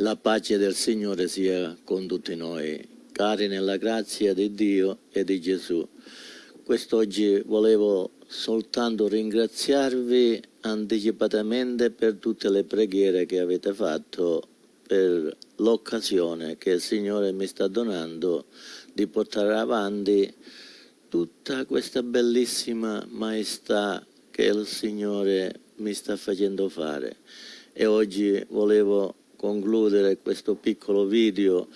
La pace del Signore sia con tutti noi, cari nella grazia di Dio e di Gesù. Quest'oggi volevo soltanto ringraziarvi anticipatamente per tutte le preghiere che avete fatto per l'occasione che il Signore mi sta donando di portare avanti tutta questa bellissima maestà che il Signore mi sta facendo fare. E oggi volevo concludere questo piccolo video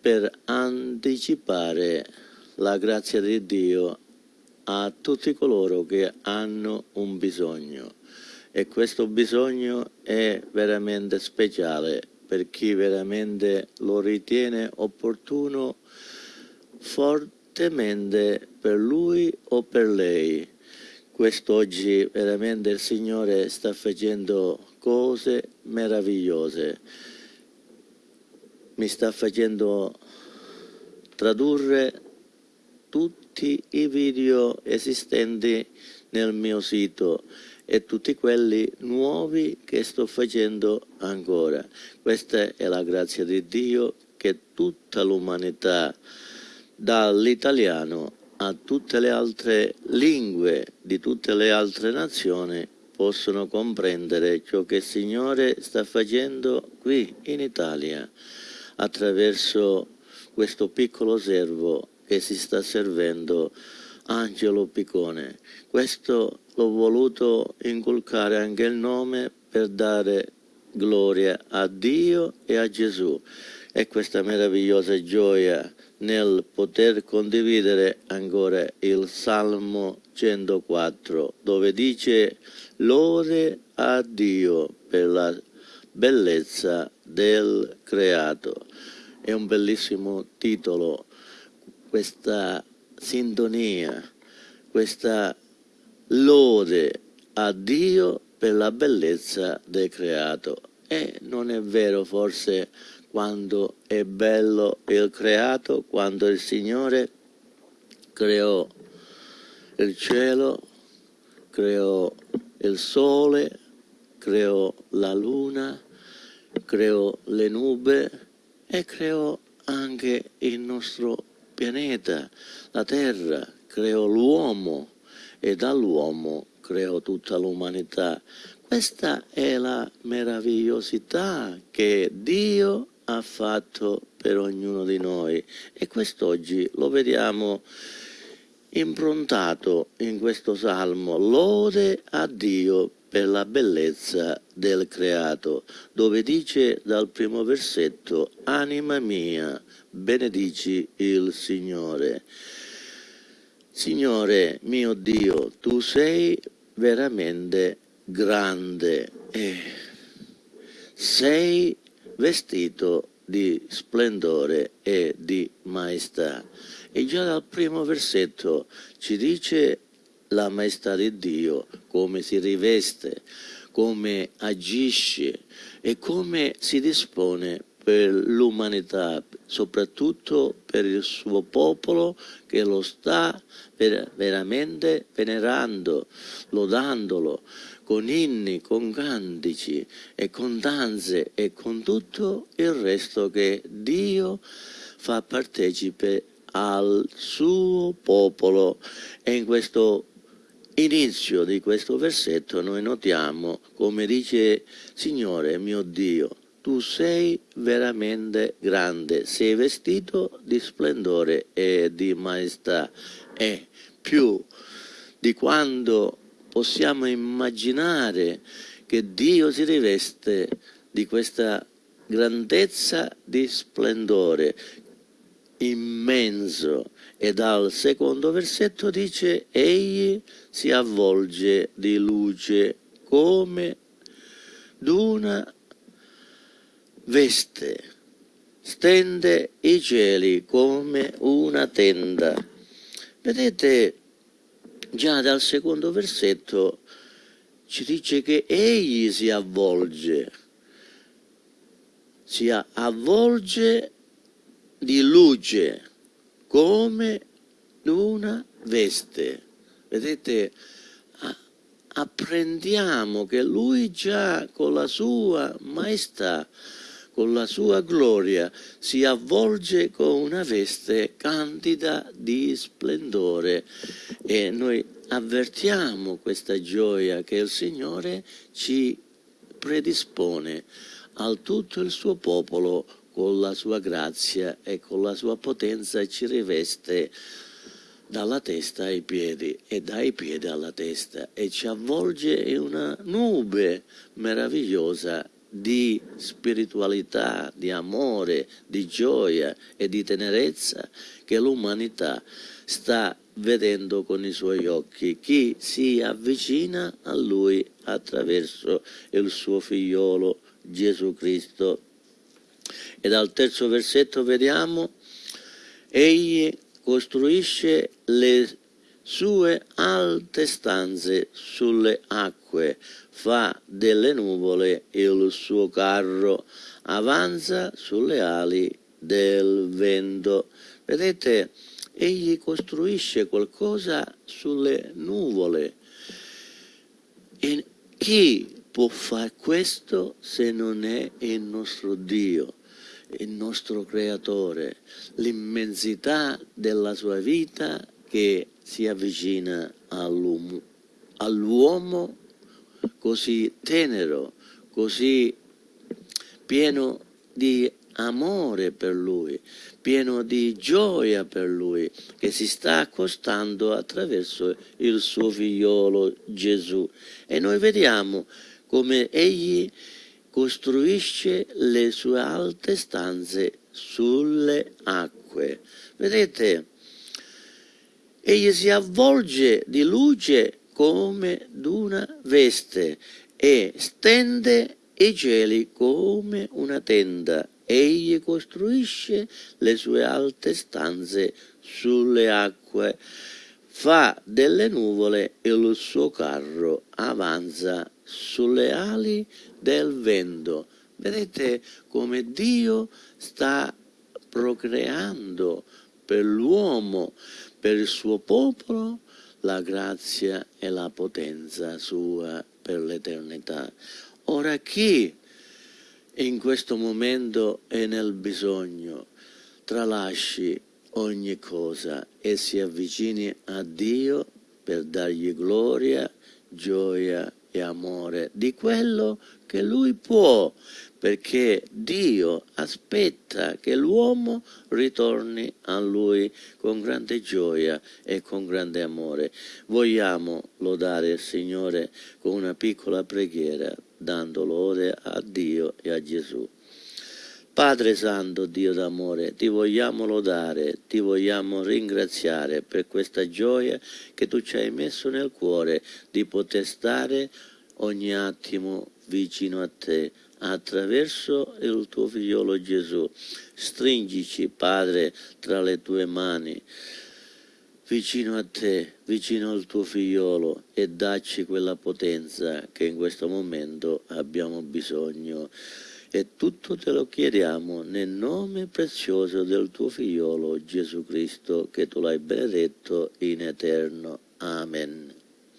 per anticipare la grazia di Dio a tutti coloro che hanno un bisogno e questo bisogno è veramente speciale per chi veramente lo ritiene opportuno fortemente per lui o per lei. Quest'oggi veramente il Signore sta facendo cose meravigliose. Mi sta facendo tradurre tutti i video esistenti nel mio sito e tutti quelli nuovi che sto facendo ancora. Questa è la grazia di Dio che tutta l'umanità, dall'italiano a tutte le altre lingue di tutte le altre nazioni, possono comprendere ciò che il Signore sta facendo qui in Italia attraverso questo piccolo servo che si sta servendo Angelo Piccone. Questo l'ho voluto inculcare anche il nome per dare gloria a Dio e a Gesù e questa meravigliosa gioia nel poter condividere ancora il Salmo 104 dove dice lode a Dio per la bellezza del creato. È un bellissimo titolo, questa sintonia, questa lode a Dio per la bellezza del creato. E non è vero forse quando è bello il creato, quando il Signore creò il cielo, creò il sole, creò la luna, creò le nube e creò anche il nostro pianeta, la terra, creò l'uomo e dall'uomo creò tutta l'umanità. Questa è la meravigliosità che Dio ha fatto per ognuno di noi. E quest'oggi lo vediamo improntato in questo salmo. Lode a Dio per la bellezza del creato dove dice dal primo versetto anima mia benedici il Signore. Signore mio Dio tu sei veramente grande. E sei vestito di splendore e di maestà. E già dal primo versetto ci dice la maestà di Dio, come si riveste, come agisce e come si dispone per l'umanità, soprattutto per il suo popolo che lo sta veramente venerando, lodandolo con inni, con cantici e con danze e con tutto il resto che Dio fa partecipe al suo popolo. E in questo inizio di questo versetto noi notiamo come dice Signore mio Dio tu sei veramente grande, sei vestito di splendore e di maestà. E più di quando possiamo immaginare che Dio si riveste di questa grandezza di splendore immenso e dal secondo versetto dice egli si avvolge di luce come d'una veste, stende i cieli come una tenda. Vedete, già dal secondo versetto ci dice che egli si avvolge, si avvolge di luce come una veste. Vedete, apprendiamo che lui già con la sua maestà con la sua gloria si avvolge con una veste candida di splendore e noi avvertiamo questa gioia che il Signore ci predispone al tutto il suo popolo con la sua grazia e con la sua potenza ci riveste dalla testa ai piedi e dai piedi alla testa e ci avvolge in una nube meravigliosa di spiritualità, di amore, di gioia e di tenerezza che l'umanità sta vedendo con i suoi occhi chi si avvicina a lui attraverso il suo figliolo Gesù Cristo. E dal terzo versetto vediamo, egli costruisce le sue alte stanze sulle acque, fa delle nuvole il suo carro, avanza sulle ali del vento. Vedete, egli costruisce qualcosa sulle nuvole. E chi può fare questo se non è il nostro Dio, il nostro Creatore, l'immensità della sua vita che si avvicina all'uomo, all'uomo così tenero, così pieno di amore per lui, pieno di gioia per lui, che si sta accostando attraverso il suo figliolo Gesù. E noi vediamo come egli costruisce le sue alte stanze sulle acque. Vedete, egli si avvolge di luce come d'una veste e stende i cieli come una tenda. Egli costruisce le sue alte stanze sulle acque, fa delle nuvole il suo carro avanza sulle ali del vento. Vedete come Dio sta procreando per l'uomo, per il suo popolo, la grazia e la potenza sua per l'eternità. Ora chi in questo momento è nel bisogno. Tralasci ogni cosa e si avvicini a Dio per dargli gloria, gioia e amore di quello che lui può, perché Dio aspetta che l'uomo ritorni a lui con grande gioia e con grande amore. Vogliamo lodare il Signore con una piccola preghiera, dando lode a Dio e a Gesù. Padre Santo, Dio d'amore, ti vogliamo lodare, ti vogliamo ringraziare per questa gioia che tu ci hai messo nel cuore di poter stare ogni attimo vicino a te attraverso il tuo figliolo Gesù. Stringici, Padre, tra le tue mani vicino a te, vicino al tuo figliolo e dacci quella potenza che in questo momento abbiamo bisogno. E tutto te lo chiediamo nel nome prezioso del tuo figliolo Gesù Cristo, che tu l'hai benedetto in eterno. Amen.